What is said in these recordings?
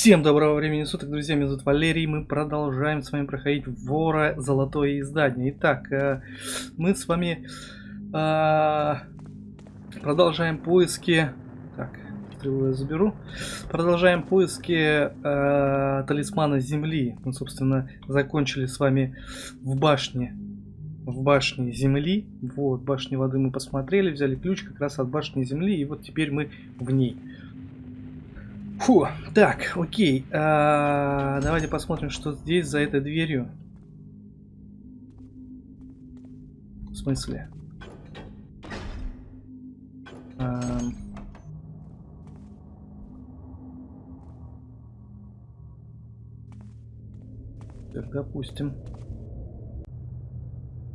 Всем доброго времени суток, друзья, меня зовут Валерий, мы продолжаем с вами проходить Вора Золотое Издание. Итак, э, мы с вами э, продолжаем поиски... Так, я заберу. Продолжаем поиски э, талисмана Земли. Мы, собственно, закончили с вами в башне. В башне Земли. Вот, башни воды мы посмотрели, взяли ключ как раз от башни Земли, и вот теперь мы в ней. Фу, так, окей. А, давайте посмотрим, что здесь за этой дверью. В смысле? А, так, допустим.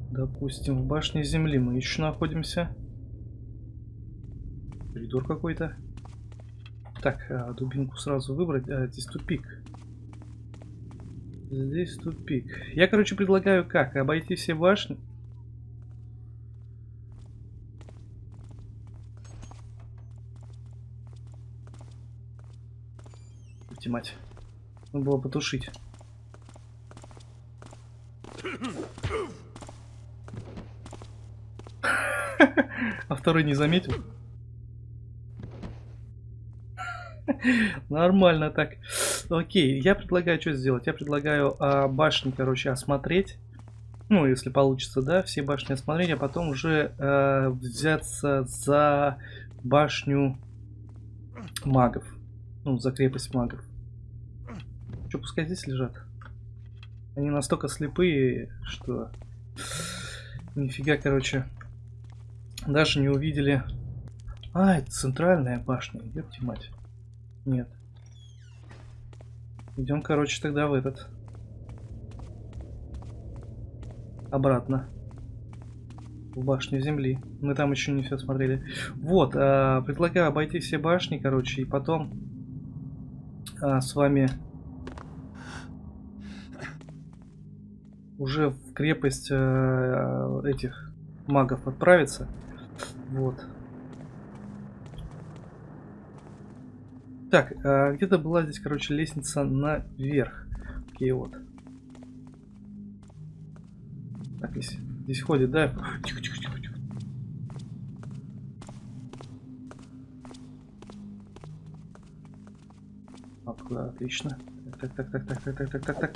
Допустим, в башне Земли мы еще находимся. Коридор какой-то. Так, а, дубинку сразу выбрать. А, здесь тупик. Здесь тупик. Я, короче, предлагаю как? Обойти все башни. Идти мать. Надо было потушить. А второй не заметил? Нормально так. Окей, я предлагаю что сделать? Я предлагаю а, башни, короче, осмотреть. Ну, если получится, да, все башни осмотреть, а потом уже э, взяться за башню магов. Ну, за крепость магов. Что, пускай здесь лежат? Они настолько слепые, что... Нифига, короче. Даже не увидели... А, это центральная башня, ёпти мать. Нет. Идем, короче, тогда в этот. Обратно. В башню земли. Мы там еще не все смотрели. Вот, э, предлагаю обойти все башни, короче, и потом э, с вами уже в крепость э, этих магов отправиться. Вот. Так, а где-то была здесь, короче, лестница наверх. Окей, вот. Так, здесь, здесь ходит, да? Тихо, тихо, тихо, тихо. Откуда? Отлично. Так, так, так, так, так, так, так, так, так.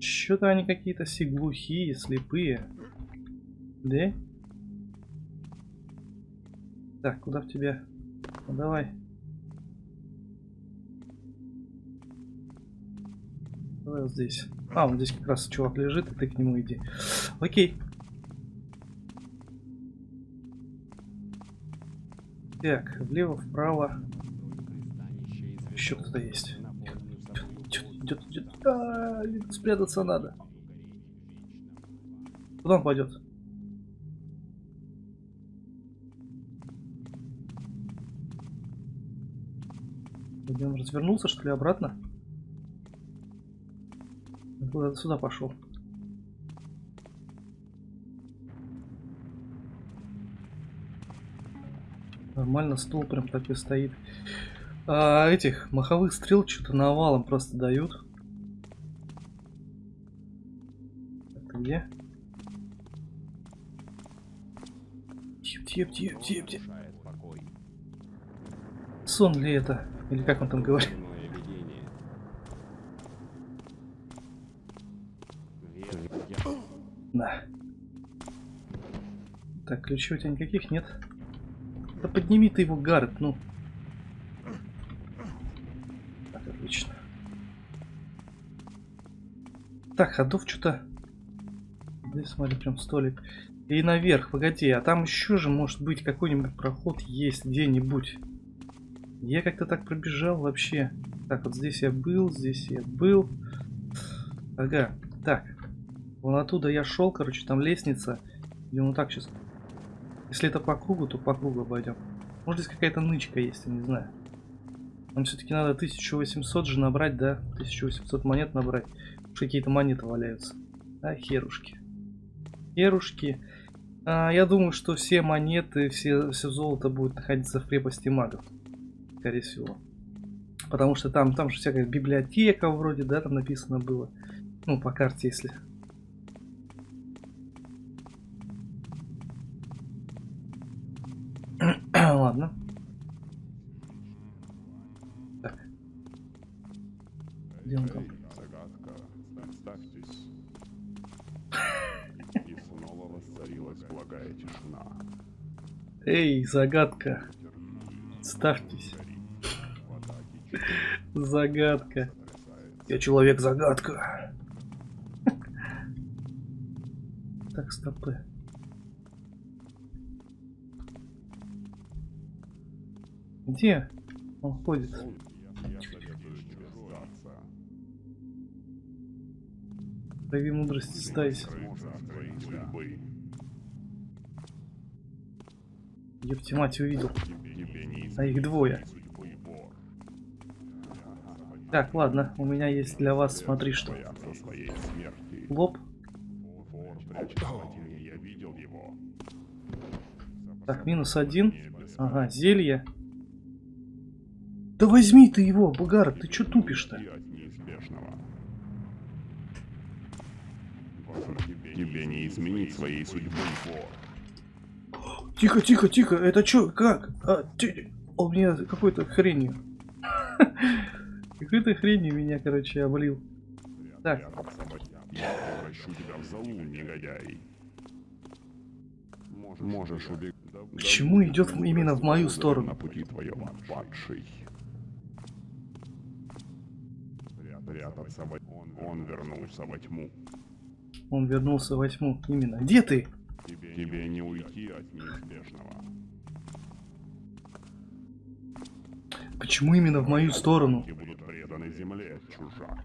Что-то они какие-то все слепые. Да? Так, куда в тебя? Ну, давай. Давай вот здесь. А, вот здесь как раз чувак лежит, и ты к нему иди. Окей. Так, влево, вправо. Еще кто-то есть. Идет, идет. А, спрятаться надо. Куда он пойдет? Где он развернулся, что ли, обратно? Куда сюда пошел? Нормально, стол прям такой стоит. А, этих маховых стрел что-то навалом просто дают. Это где? Тип, тип, тип, тип, тип. Сон ли это? Или как он там говорит? Да. Так, ключей у тебя никаких нет? Да подними ты его, Гаррет, ну. Так, отлично. Так, ходов что-то... Здесь, смотри, прям столик. И наверх, погоди, а там еще же может быть какой-нибудь проход есть где-нибудь. Я как-то так пробежал вообще. Так, вот здесь я был, здесь я был. Ага, так. Вон оттуда я шел, короче, там лестница. Идем вот так сейчас. Если это по кругу, то по кругу обойдем. Может здесь какая-то нычка есть, я не знаю. Нам все-таки надо 1800 же набрать, да? 1800 монет набрать. Какие-то монеты валяются. А, херушки. Херушки. А, я думаю, что все монеты, все, все золото будет находиться в крепости магов скорее всего. Потому что там, там же всякая библиотека вроде, да, там написано было. Ну, по карте, если. Ладно. Так. Где он там? Эй, загадка. Ставьтесь. Загадка. Я человек-загадка. Так, стопы. Где он ходит? Прояви мудрость, стайся. Епти мать увидел. А их двое. Так, ладно, у меня есть для вас, смотри что. Лоб. Так, минус один. Ага, зелье. Да возьми ты его, Бугар, ты чё тупишь-то? Тебе, не изменить своей судьбы. Тихо, тихо, тихо, это чё, как? А, ты- Он меня какой-то хренью. Какой-то хренью меня, короче, облил. Так. Можешь убегать. Почему идет именно в мою сторону? На пути твоем, падший. Прятаться во... Он, он вернулся во тьму. Он вернулся во тьму. Именно. Где ты? Тебе, тебе не уйти от неизбежного. Почему именно в мою сторону? Преданы земле, чужак.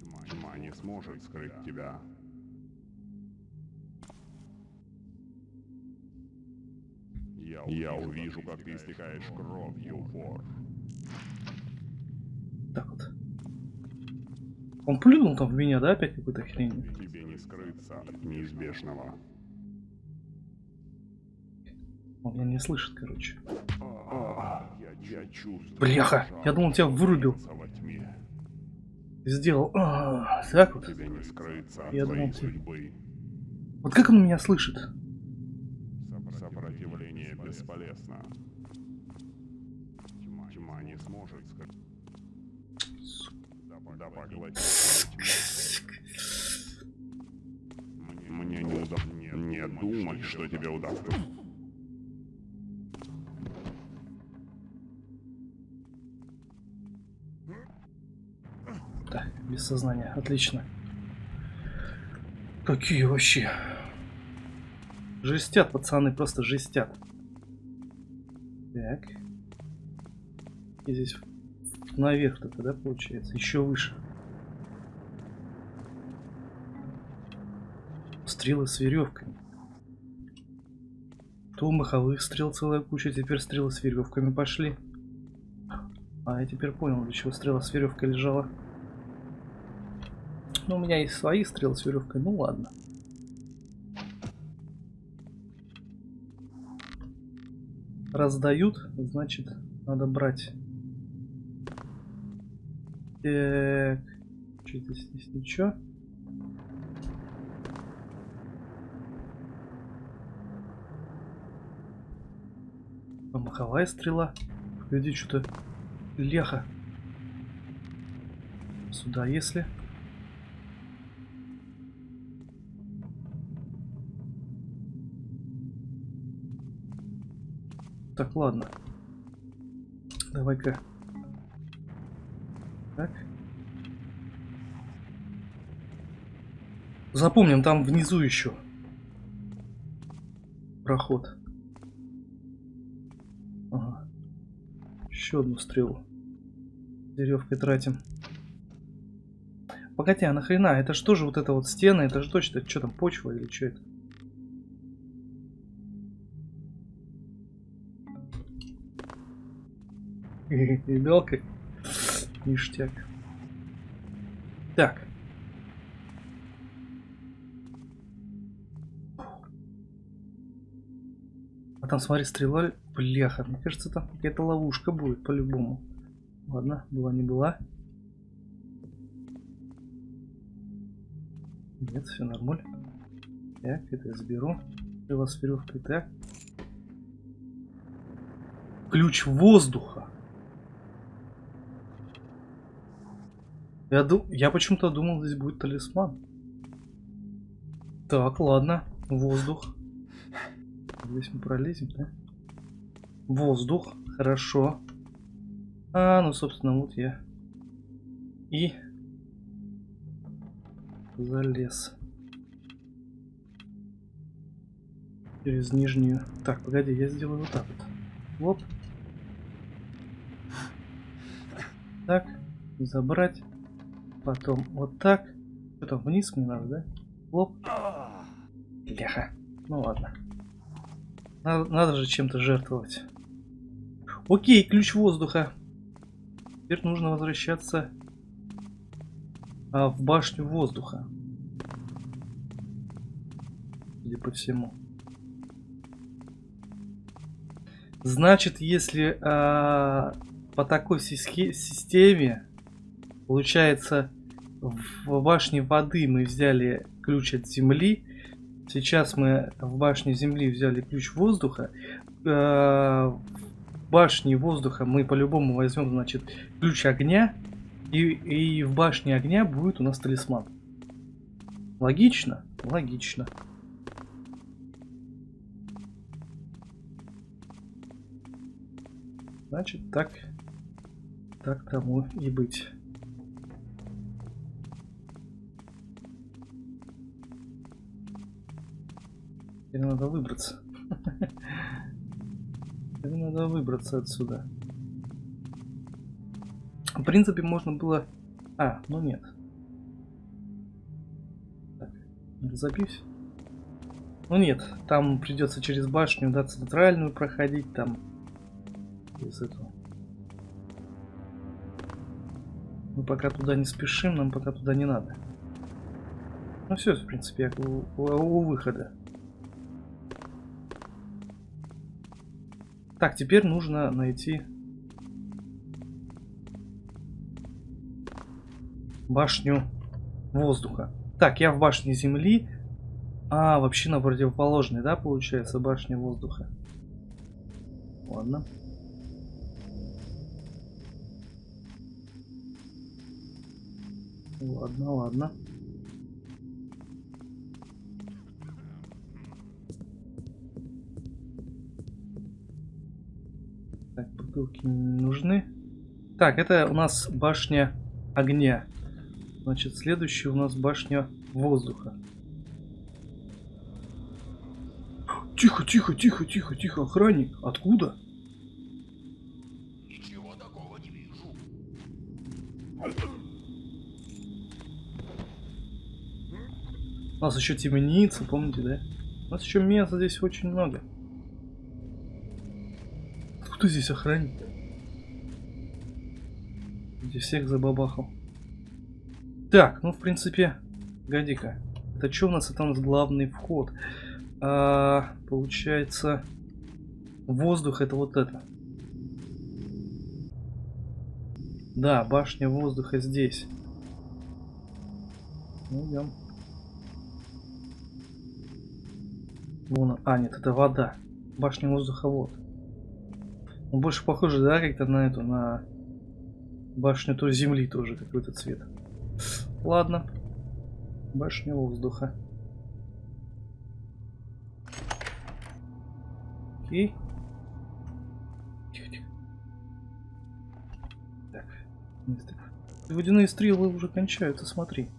Тьма, тьма не сможет скрыть тебя. Я, я увижу, как ты истекаешь кровью, вор. Так вот. Он плюнул там в меня, да, опять какой-то хрень? Тебе не скрыться от неизбежного. Он меня не слышит, короче. Бляха, я думал, тебя вырубил. Сделал. А, так вот. Тебе не скрыться от Я думал, ты- судьбы. Вот как он меня слышит? Сопро- Сопротивление бесполезно. Тьма, не сможет. Мне, не удастся. Не думай, что тебе удастся. Сознания. Отлично. Какие вообще? Жестят, пацаны, просто жестят. Так. И здесь наверх только, да, получается? Еще выше. Стрелы с веревками. То маховых стрел целая куча, теперь стрелы с веревками пошли. А, я теперь понял, для чего стрела с веревкой лежала. Ну, у меня есть свои стрелы с веревкой, ну ладно. Раздают, значит, надо брать. Так. Что-то здесь ничего. А маховая стрела. Погоди, что-то леха. Сюда, если. Так, ладно. Давай-ка. Так. Запомним, там внизу еще. Проход. Ага. Еще одну стрелу. Веревкой тратим. Погоди, а нахрена? Это что же вот это вот стены? Это же точно, что там, почва или что это? Как? Ништяк. Так. там, смотри, стрела. Бляха, мне кажется, там какая-то ловушка будет по-любому. Ладно, была не была. Нет, все нормально. Так, это я заберу. Стрела с веревкой. Так. Ключ воздуха. Я, ду... я почему-то думал, здесь будет талисман. Так, ладно. Воздух. Здесь мы пролезем, да? Воздух. Хорошо. А, ну, собственно, вот я. И... Залез. Через нижнюю. Так, погоди, я сделаю вот так вот. Вот. Так. Забрать. Потом вот так. Потом вниз мне надо, да? Лоп. Бляха. Ну ладно. Надо, надо же чем-то жертвовать. Окей, ключ воздуха. Теперь нужно возвращаться а, в башню воздуха. Судя по всему. Значит, если а, по такой системе получается в башне воды мы взяли ключ от земли, сейчас мы в башне земли взяли ключ воздуха, а, в башне воздуха мы по-любому возьмем, значит, ключ огня, и, и в башне огня будет у нас талисман. Логично? Логично. Значит, так, так тому и быть. Теперь надо выбраться. Теперь надо выбраться отсюда. В принципе, можно было... А, ну нет. Так. Ну нет, там придется через башню, да, центральную проходить, там из этого. Мы пока туда не спешим, нам пока туда не надо. Ну все, в принципе, я у, у, у выхода. Так, теперь нужно найти башню воздуха. Так, я в башне земли. А, вообще на противоположной, да, получается, башня воздуха. Ладно. Ладно, ладно. Бутылки не нужны. Так, это у нас башня огня. Значит, следующая у нас башня воздуха. Тихо, тихо, тихо, тихо, тихо, охранник. Откуда? У нас еще темница, помните, да? У нас еще места здесь очень много. Откуда здесь охранник? Здесь всех забабахал. Так, ну в принципе, годи-ка. Это что у нас? Это у нас главный вход. А, получается, воздух это вот это. Да, башня воздуха здесь. Ну, идем. Вон, а, нет, это вода. Башня воздуха вот. Он больше похоже, да, как-то на эту, на башню той земли тоже какой-то цвет. Ладно. Башня воздуха. Окей. Так. Водяные стрелы уже кончаются, смотри.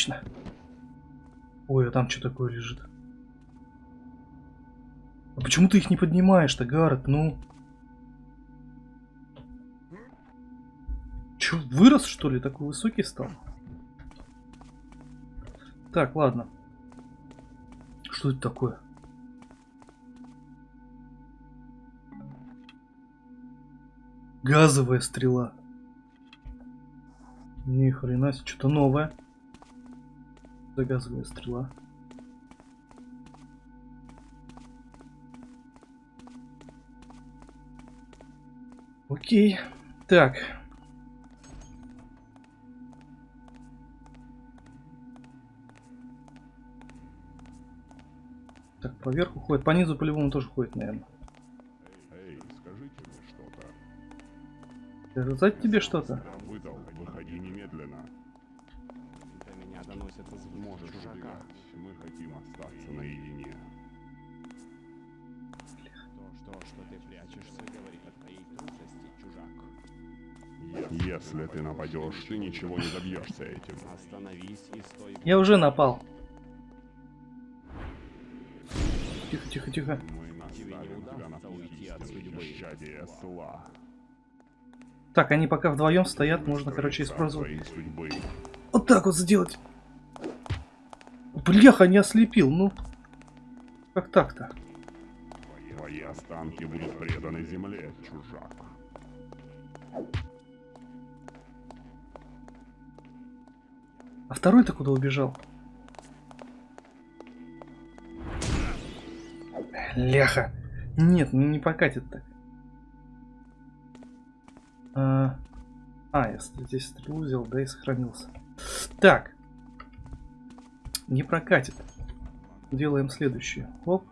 Отлично. Ой, а там что такое лежит? А почему ты их не поднимаешь-то, Гаррет? Ну... Че, вырос, что ли? Такой высокий стал? Так, ладно. Что это такое? Газовая стрела. Ни хрена что-то новое. Загазовая стрела. Окей. Так. Так, по верху ходит. По низу по-любому тоже ходит, наверное. Эй, скажите мне что-то. Сказать тебе что-то? Выдал, доносятся звуки Можешь чужака. убегать. Мы хотим остаться наедине. То, что, что ты прячешься, говорит о твоей трусости, чужак. Если ты нападешь, ты ничего не добьешься этим. Остановись и стой. Я уже напал. Тихо, тихо, тихо. Мы наставим тебя на путь уйти от истины и судьбы. бесчадия зла. Так, они пока вдвоем стоят, можно, короче, использовать. Вот так вот сделать. Бляха, не ослепил, ну. Как так-то? Твои останки будут преданы земле, чужак. А второй-то куда убежал? Ляха. Нет, ну не покатит так. А, а, я здесь стрелу взял, да и сохранился. Так. Не прокатит. Делаем следующее. Оп.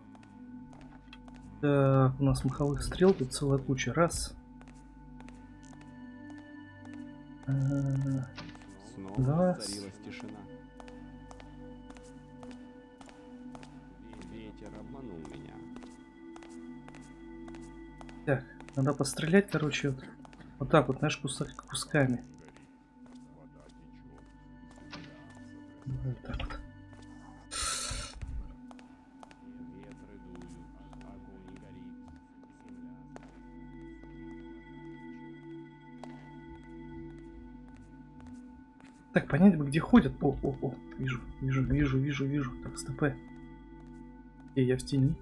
Так, у нас маховых стрел тут целая куча. Раз. А, Снова Да. воцарилась тишина. Ве- Ветер обманул меня. Так, надо пострелять, короче, вот, вот так вот, знаешь, куса- кусками. Вот так вот. Понять бы, где ходят. О, о, о, вижу, вижу, вижу, вижу, вижу. Так, стопэ. И я в тени.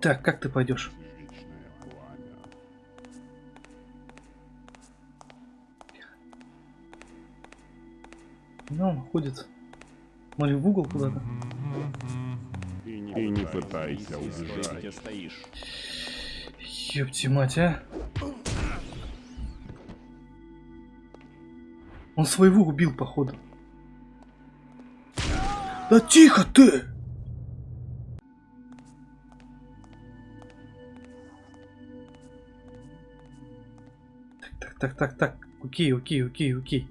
Так, как ты пойдешь? Ну, он ходит. Смотри, в угол куда-то. И не, и не пытайся убежать. Ёпти мать, а. Он своего убил, походу. Да тихо ты! Так, так, так, так, так. Окей, окей, окей, окей.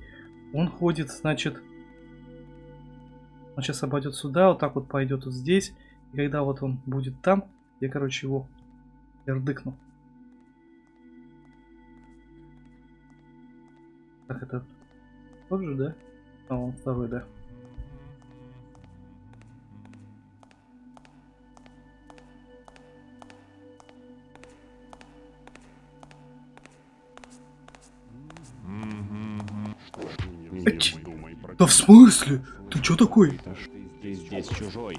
Он ходит, значит... Он сейчас обойдет сюда, вот так вот пойдет вот здесь. И когда вот он будет там, я, короче, его Ярдыкнул. Так, это тот же, да? А, он второй, да. Да в смысле? Ты чё такой? Ты, здесь чужой.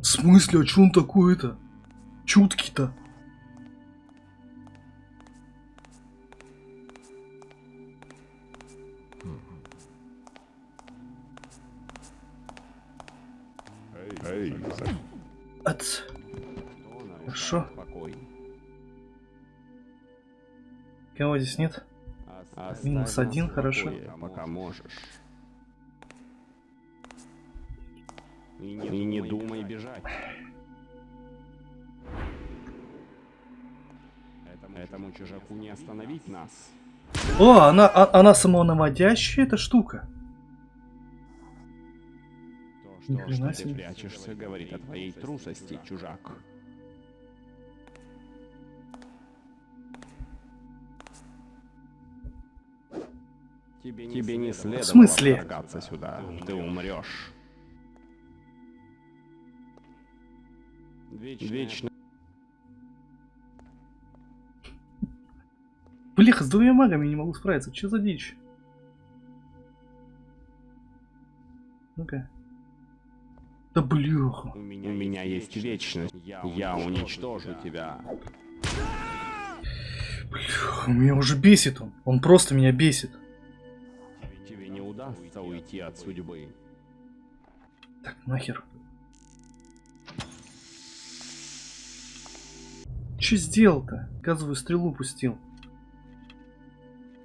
В смысле, а чё он такой-то? Чуткий-то. Эй, за- От... Кто нарушает Хорошо. Кого здесь нет? Минус один, хорошо. покое, Пока можешь. И не, и не думай бежать. Этому, этому чужаку не остановить нас. О, она, а- она самонаводящая эта штука. То, что, что себе. ты прячешься, говорит о твоей трусости, чужак. Тебе не, Тебе не следовало смысле? вторгаться сюда. Ты умрешь. Вечно. Блин, Блеха, с двумя магами не могу справиться. Что за дичь? Ну-ка. Да блеха. У меня, у меня есть вечность. Я, уничтожу тебя. Блеха, меня уже бесит он. Он просто меня бесит. Удастся уйти от судьбы. Так, нахер. Че сделал-то? Газовую стрелу пустил.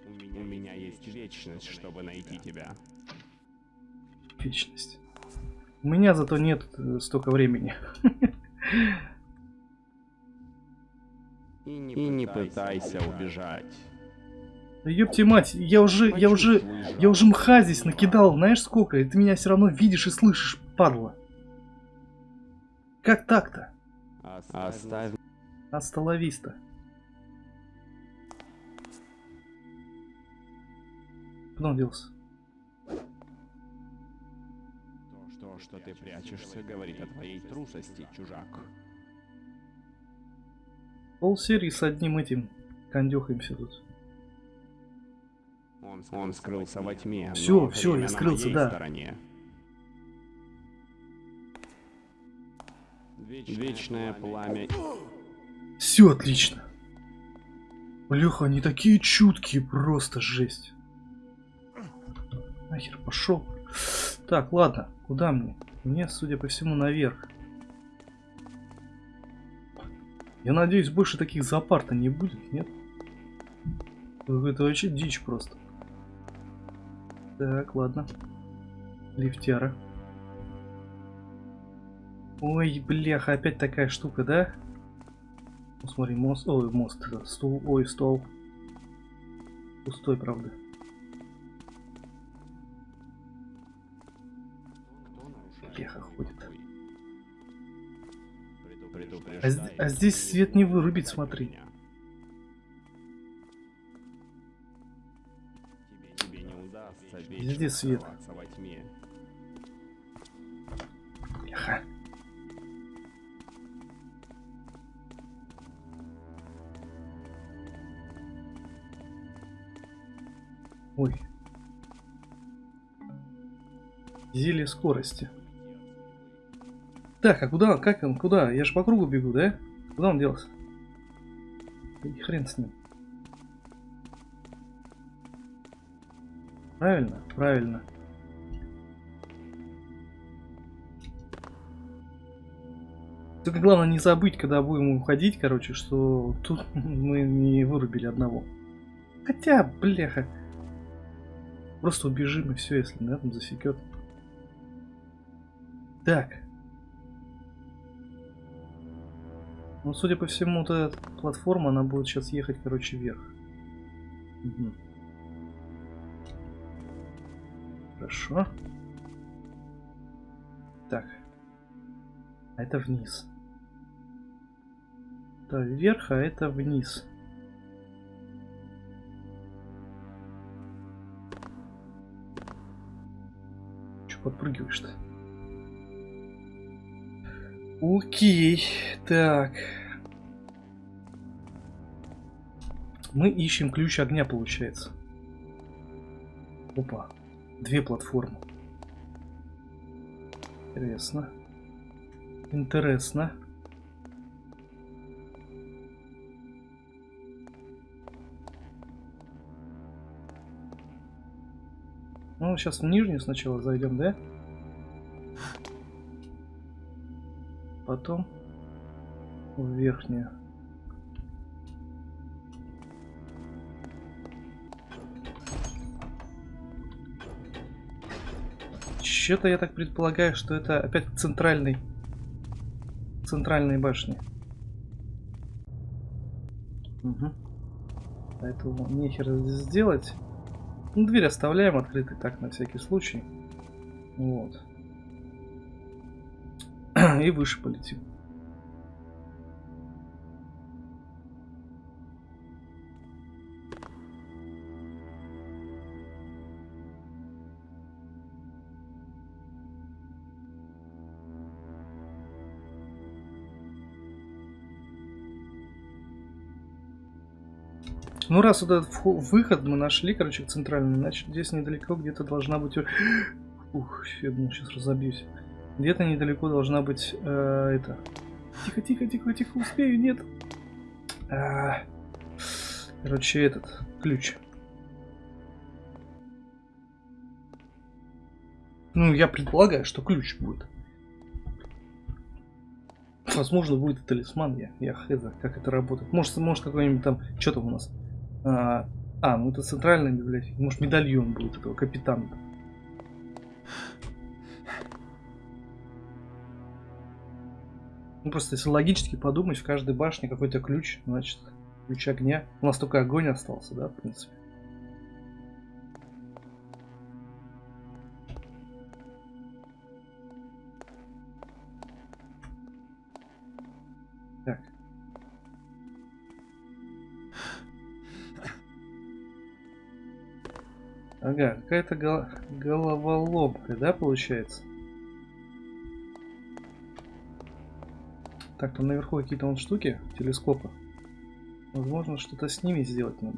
У меня, у меня есть вечность, чтобы найти тебя. Вечность. У меня зато нет э, столько времени. И не, и не пытайся убежать. Да ёпти мать, я уже, я уже, я уже мха здесь накидал, знаешь сколько? И ты меня все равно видишь и слышишь, падла. Как так-то? Оставь Астоловиста. Куда он делся? то, что ты прячешься, говорит о твоей трусости, чужак. Пол серии с одним этим кондюхаемся тут. Он, он скрылся во тьме. Всё, но всё, я скрылся, да. стороне. Вечное пламя. Все отлично. Бляха, они такие чуткие, просто жесть. Нахер пошел. Так, ладно, куда мне? Мне, судя по всему, наверх. Я надеюсь, больше таких зоопарта не будет, нет? Это вообще дичь просто. Так, ладно. Лифтяра. Ой, бляха, опять такая штука, да? Ну, смотри, мост, ой, мост, это стул, ой, стол. Пустой, правда. Твой ходит. А, а здесь свет не вырубить, смотри. Везде свет. Бляха. Ой. Зелье скорости. Так, а куда? Как он? Куда? Я же по кругу бегу, да? Куда он делся? И хрен с ним. Правильно? Правильно. Только главное не забыть, когда будем уходить, короче, что тут мы не вырубили одного. Хотя, бляха. Просто убежим и все, если на этом засекет. Так. Ну, судя по всему, вот эта платформа, она будет сейчас ехать, короче, вверх. Мгм. Хорошо. Так. А это вниз. Это вверх, а это вниз. Че подпрыгиваешь-то? Окей, так. Мы ищем ключ огня, получается. Опа, две платформы. Интересно. Интересно. Ну, сейчас в нижнюю сначала зайдем, да? Потом в верхнюю. Че-то я так предполагаю, что это опять к центральной башни. Угу. Поэтому нехер здесь сделать. Ну, дверь оставляем открытой так на всякий случай. Вот. И выше полетим. Ну, раз вот этот выход мы нашли, короче, центральный, значит, здесь недалеко где-то должна быть... Ух, я думал, сейчас разобьюсь. Где-то недалеко должна быть э, это... Тихо, тихо, тихо, тихо, успею, нет. А, короче, этот, ключ. Ну, я предполагаю, что ключ будет. Возможно, будет и талисман, я, я хз, как это работает. Может, может какой-нибудь там, что там у нас? А, а, ну это центральная библиотека. Может, медальон будет этого капитана. Ну, просто если логически подумать, в каждой башне какой-то ключ, значит, ключ огня. У нас только огонь остался, да, в принципе. Ага, какая-то гол- головоломка, да, получается? Так, там наверху какие-то вон штуки, телескопы. Возможно, что-то с ними сделать надо.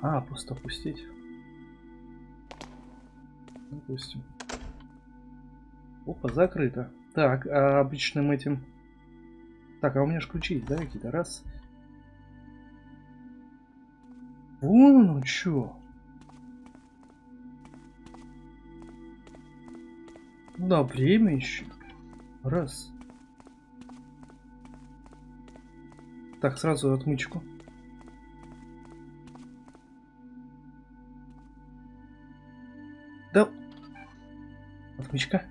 А, просто опустить. Допустим. Опа, закрыто. Так, а обычным этим... Так, а у меня же ключи есть, да, какие-то? Раз. Вон оно чё. Да, время еще. Раз. Так, сразу отмычку. Отмычка.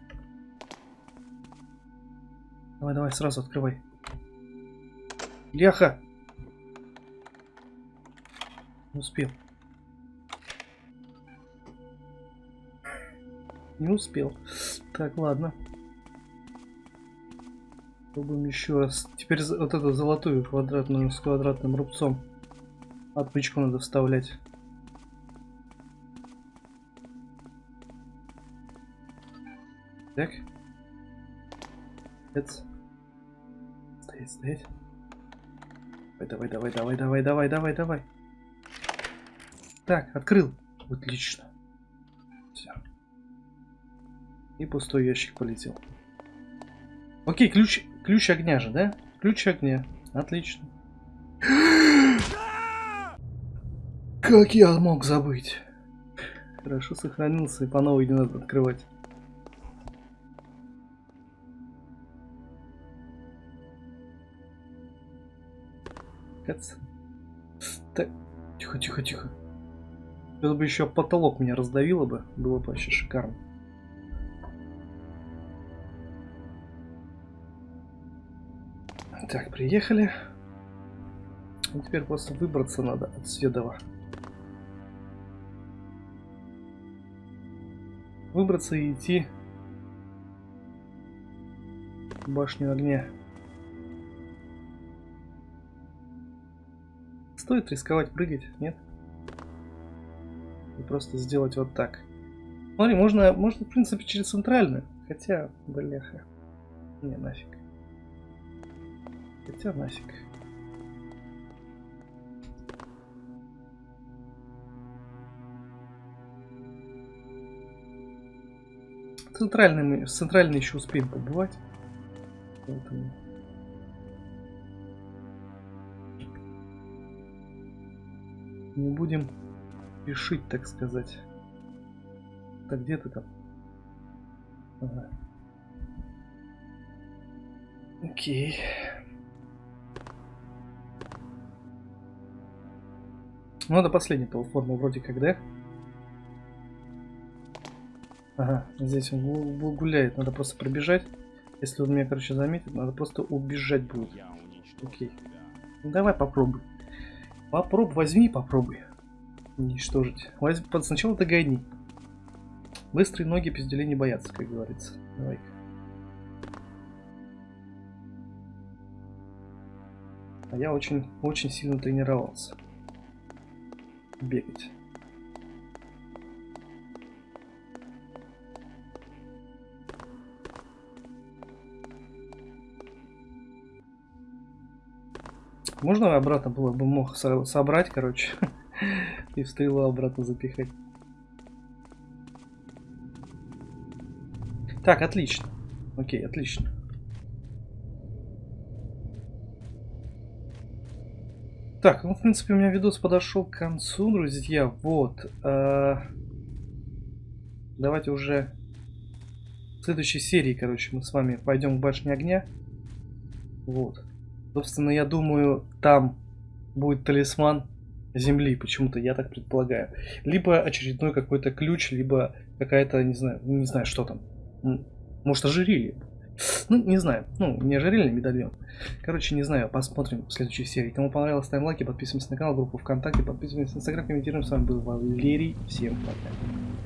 Давай, давай, сразу открывай. Ляха! Не успел. Не успел. Так, ладно. Пробуем еще раз. Теперь вот эту золотую квадратную с квадратным рубцом. Отмычку надо вставлять. Так. Эц. Стоять, стоять. Давай, давай, давай, давай, давай, давай, давай. Так, открыл. Отлично. Все. И пустой ящик полетел. Окей, ключ, ключ огня же, да? Ключ огня. Отлично. Как я мог забыть? Хорошо сохранился и по новой не надо открывать. Кац. Так, тихо, тихо, тихо. Это бы еще потолок меня раздавило бы, было бы вообще шикарно. Так, приехали. И теперь просто выбраться надо от Сведова. Выбраться и идти в башню огня. Стоит рисковать прыгать, нет? И просто сделать вот так. Смотри, можно, можно в принципе через центральную. Хотя, бляха. Не, нафиг. Хотя нафиг. Центральный мы, центральный еще успеем побывать. Поэтому... Не будем спешить, так сказать. Так где ты там? Ага. Окей. Ну, это последняя платформа вроде как, да? Ага, здесь он гу- гу- гуляет, надо просто пробежать. Если он меня, короче, заметит, надо просто убежать будет. Окей. Ну, давай попробуй. Попробуй, возьми попробуй. Уничтожить. Возь... под- Сначала догони. Быстрые ноги пизделей не боятся, как говорится. давай А я очень, очень сильно тренировался. Бегать. Можно обратно было бы мог со- собрать, короче, и в стрелу обратно запихать. Так, отлично. Окей, отлично. Так, ну, в принципе, у меня видос подошел к концу, друзья. Вот. э, Давайте уже в следующей серии, короче, мы с вами пойдем к башне огня. Вот. Собственно, я думаю, там будет талисман земли, почему-то я так предполагаю. Либо очередной какой-то ключ, либо какая-то, не знаю, не знаю, что там. Может, ожерелье. Ну, не знаю. Ну, не ожерелье, медальон. Короче, не знаю, посмотрим в следующей серии. Кому понравилось, ставим лайки, подписываемся на канал, группу ВКонтакте, подписываемся на Инстаграм, комментируем. С вами был Валерий. Всем пока.